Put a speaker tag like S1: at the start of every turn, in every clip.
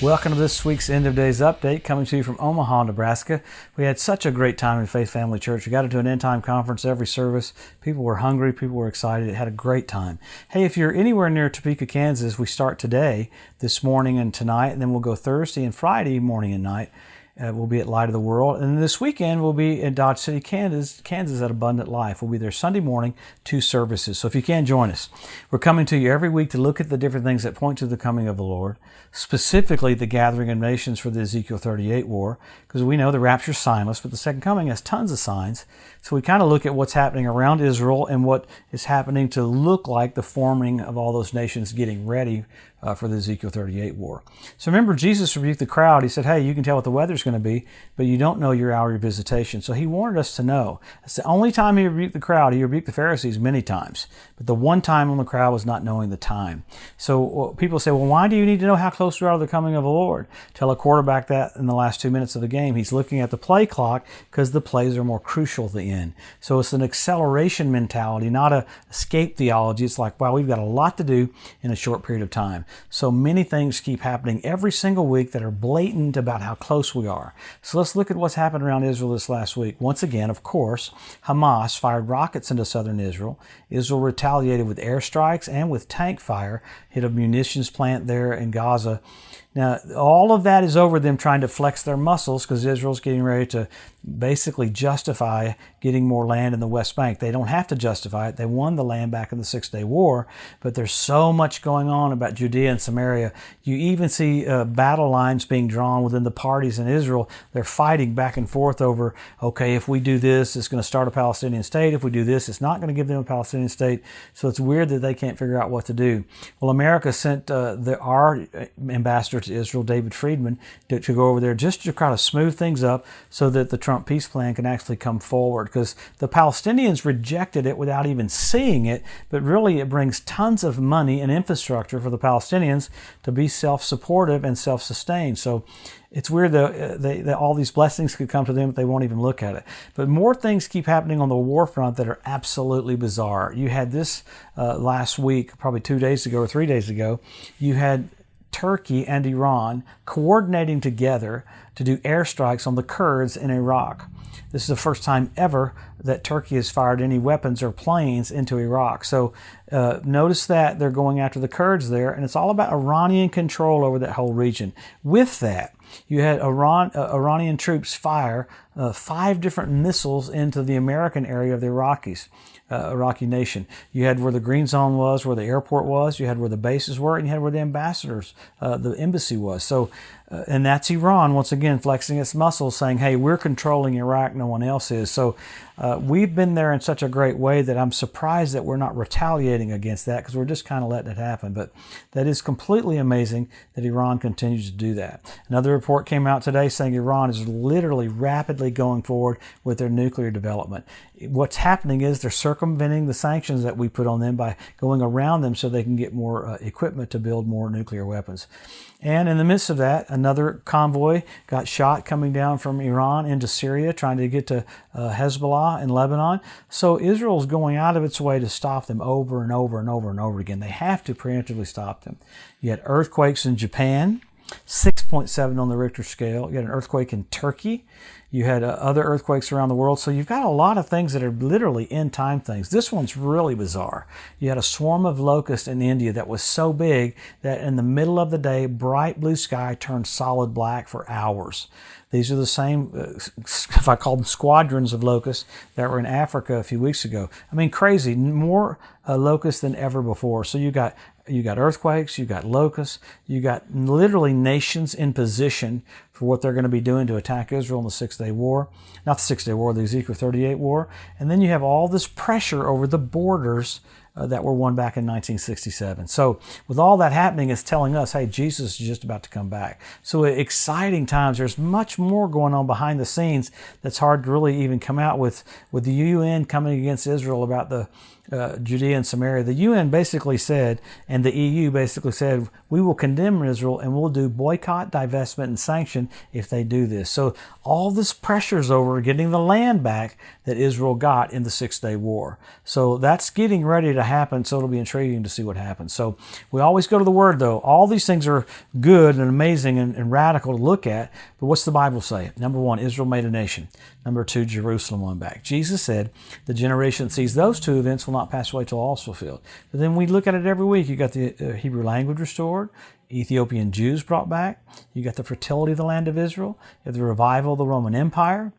S1: Welcome to this week's End of Days Update coming to you from Omaha, Nebraska. We had such a great time in Faith Family Church. We got into an end time conference every service. People were hungry, people were excited. It had a great time. Hey, if you're anywhere near Topeka, Kansas, we start today, this morning and tonight, and then we'll go Thursday and Friday morning and night. Uh, we'll be at Light of the World. And this weekend, we'll be in Dodge City, Kansas, Kansas at Abundant Life. We'll be there Sunday morning, two services. So if you can, join us. We're coming to you every week to look at the different things that point to the coming of the Lord, specifically the gathering of nations for the Ezekiel 38 war, because we know the rapture is signless, but the second coming has tons of signs. So we kind of look at what's happening around Israel and what is happening to look like the forming of all those nations getting ready uh, for the Ezekiel 38 war. So remember, Jesus rebuked the crowd. He said, Hey, you can tell what the weather's going to be, but you don't know your hour of visitation. So he wanted us to know. It's the only time he rebuked the crowd. He rebuked the Pharisees many times, but the one time when the crowd was not knowing the time. So well, people say, Well, why do you need to know how close we are to the coming of the Lord? Tell a quarterback that in the last two minutes of the game. He's looking at the play clock because the plays are more crucial at the end. So it's an acceleration mentality, not a escape theology. It's like, wow, we've got a lot to do in a short period of time. So many things keep happening every single week that are blatant about how close we are. So let's look at what's happened around Israel this last week. Once again, of course, Hamas fired rockets into southern Israel. Israel retaliated with airstrikes and with tank fire, hit a munitions plant there in Gaza. Now, all of that is over them trying to flex their muscles because Israel's getting ready to basically justify getting more land in the West Bank. They don't have to justify it. They won the land back in the Six Day War, but there's so much going on about Judea and Samaria. You even see uh, battle lines being drawn within the parties in Israel. They're fighting back and forth over, okay, if we do this, it's going to start a Palestinian state. If we do this, it's not going to give them a Palestinian state. So it's weird that they can't figure out what to do. Well, America sent uh, the, our ambassador to Israel, David Friedman, to, to go over there just to kind of smooth things up so that the Trump peace plan can actually come forward because the Palestinians rejected it without even seeing it, but really it brings tons of money and infrastructure for the Palestinians to be self supportive and self sustained. So it's weird that, they, that all these blessings could come to them, but they won't even look at it. But more things keep happening on the war front that are absolutely bizarre. You had this uh, last week, probably two days ago or three days ago. You had Turkey and Iran coordinating together to do airstrikes on the Kurds in Iraq. This is the first time ever that Turkey has fired any weapons or planes into Iraq. So uh, notice that they're going after the Kurds there, and it's all about Iranian control over that whole region. With that, you had Iran, uh, Iranian troops fire uh, five different missiles into the American area of the Iraqis uh, Iraqi nation. You had where the green zone was, where the airport was, you had where the bases were, and you had where the ambassadors, uh, the embassy was. So, uh, and that's Iran once again flexing its muscles, saying, "Hey, we're controlling Iraq, no one else is." So, uh, we've been there in such a great way that I'm surprised that we're not retaliating against that because we're just kind of letting it happen. But that is completely amazing that Iran continues to do that. Another report came out today saying Iran is literally rapidly going forward with their nuclear development. What's happening is they're circumventing the sanctions that we put on them by going around them so they can get more uh, equipment to build more nuclear weapons. And in the midst of that, another convoy got shot coming down from Iran into Syria, trying to get to uh, Hezbollah in Lebanon. So Israel's going out of its way to stop them over and over and over and over again. They have to preemptively stop them. You had earthquakes in Japan, 6.7 on the Richter scale. You had an earthquake in Turkey. You had uh, other earthquakes around the world. So you've got a lot of things that are literally end time things. This one's really bizarre. You had a swarm of locusts in India that was so big that in the middle of the day, bright blue sky turned solid black for hours. These are the same, uh, if I call them squadrons of locusts that were in Africa a few weeks ago. I mean, crazy, more uh, locusts than ever before. So you got you got earthquakes, you got locusts, you got literally nations in position for what they're going to be doing to attack Israel in the Six Day War. Not the Six Day War, the Ezekiel 38 War. And then you have all this pressure over the borders uh, that were won back in 1967. So, with all that happening, it's telling us, hey, Jesus is just about to come back. So, exciting times. There's much more going on behind the scenes that's hard to really even come out with, with the UN coming against Israel about the uh, Judea and Samaria, the UN basically said, and the EU basically said, we will condemn Israel and we'll do boycott, divestment, and sanction if they do this. So all this pressure's over getting the land back that Israel got in the Six Day War. So that's getting ready to happen, so it'll be intriguing to see what happens. So we always go to the Word, though. All these things are good and amazing and, and radical to look at, but what's the Bible say? Number one, Israel made a nation. Number two, Jerusalem won back. Jesus said, the generation sees those two events will not pass away till all is fulfilled. But then we look at it every week. You got the uh, Hebrew language restored. Ethiopian Jews brought back. You got the fertility of the land of Israel. You have the revival of the Roman Empire.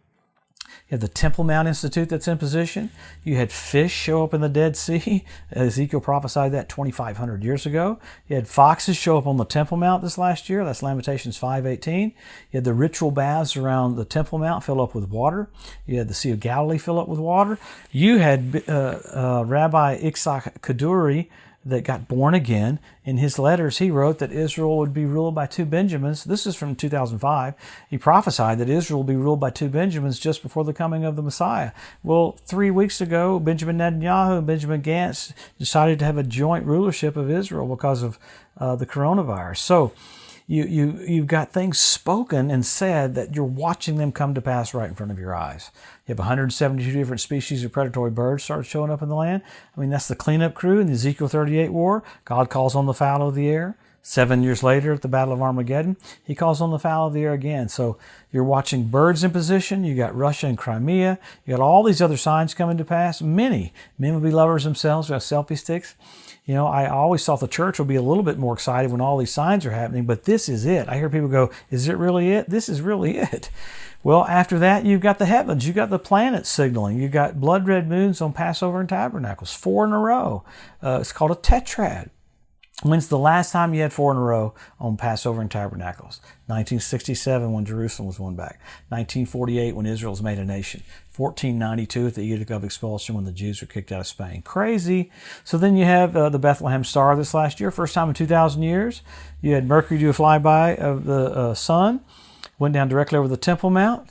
S1: You have the Temple Mount Institute that's in position. You had fish show up in the Dead Sea. Ezekiel prophesied that 2,500 years ago. You had foxes show up on the Temple Mount this last year. That's Lamentations 5.18. You had the ritual baths around the Temple Mount fill up with water. You had the Sea of Galilee fill up with water. You had uh, uh, Rabbi Itzhak Kaduri that got born again. In his letters, he wrote that Israel would be ruled by two Benjamins. This is from 2005. He prophesied that Israel will be ruled by two Benjamins just before the coming of the Messiah. Well, three weeks ago, Benjamin Netanyahu and Benjamin Gantz decided to have a joint rulership of Israel because of uh, the coronavirus. So, you, you, you've got things spoken and said that you're watching them come to pass right in front of your eyes. You have 172 different species of predatory birds start showing up in the land. I mean, that's the cleanup crew in the Ezekiel 38 war. God calls on the fowl of the air. Seven years later at the Battle of Armageddon, he calls on the fowl of the air again. So you're watching birds in position. You got Russia and Crimea. You got all these other signs coming to pass. Many men will be lovers themselves. We have selfie sticks. You know, I always thought the church would be a little bit more excited when all these signs are happening, but this is it. I hear people go, Is it really it? This is really it. Well, after that, you've got the heavens, you've got the planets signaling, you've got blood red moons on Passover and Tabernacles, four in a row. Uh, it's called a tetrad. When's the last time you had four in a row on Passover and Tabernacles? 1967 when Jerusalem was won back. 1948 when Israel was made a nation. 1492 at the Edict of Expulsion when the Jews were kicked out of Spain. Crazy. So then you have uh, the Bethlehem Star this last year, first time in 2,000 years. You had Mercury do a flyby of the uh, sun, went down directly over the Temple Mount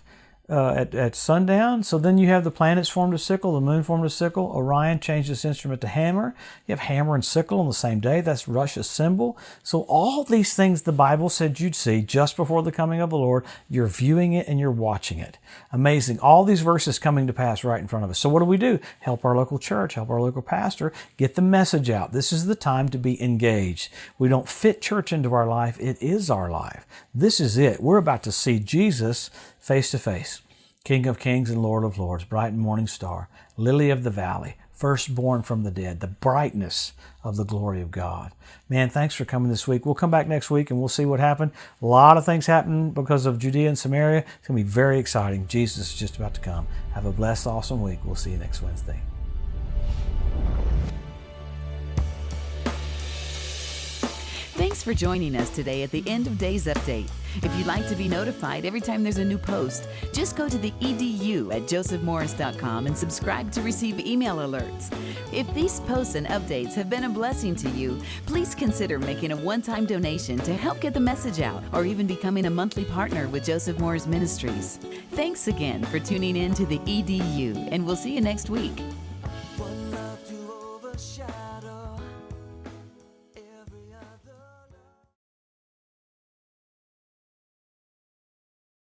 S1: uh, at, at sundown. So then you have the planets formed a sickle, the moon formed a sickle. Orion changed its instrument to hammer. You have hammer and sickle on the same day. That's Russia's symbol. So all these things the Bible said you'd see just before the coming of the Lord, you're viewing it and you're watching it. Amazing. All these verses coming to pass right in front of us. So what do we do? Help our local church, help our local pastor, get the message out. This is the time to be engaged. We don't fit church into our life. It is our life. This is it. We're about to see Jesus face to face. King of kings and Lord of lords, bright and morning star, lily of the valley, firstborn from the dead, the brightness of the glory of God. Man, thanks for coming this week. We'll come back next week and we'll see what happened. A lot of things happened because of Judea and Samaria. It's going to be very exciting. Jesus is just about to come. Have a blessed, awesome week. We'll see you next Wednesday.
S2: Thanks for joining us today at the End of Days Update. If you'd like to be notified every time there's a new post, just go to the edu at josephmorris.com and subscribe to receive email alerts. If these posts and updates have been a blessing to you, please consider making a one time donation to help get the message out or even becoming a monthly partner with Joseph Morris Ministries. Thanks again for tuning in to the EDU, and we'll see you next week.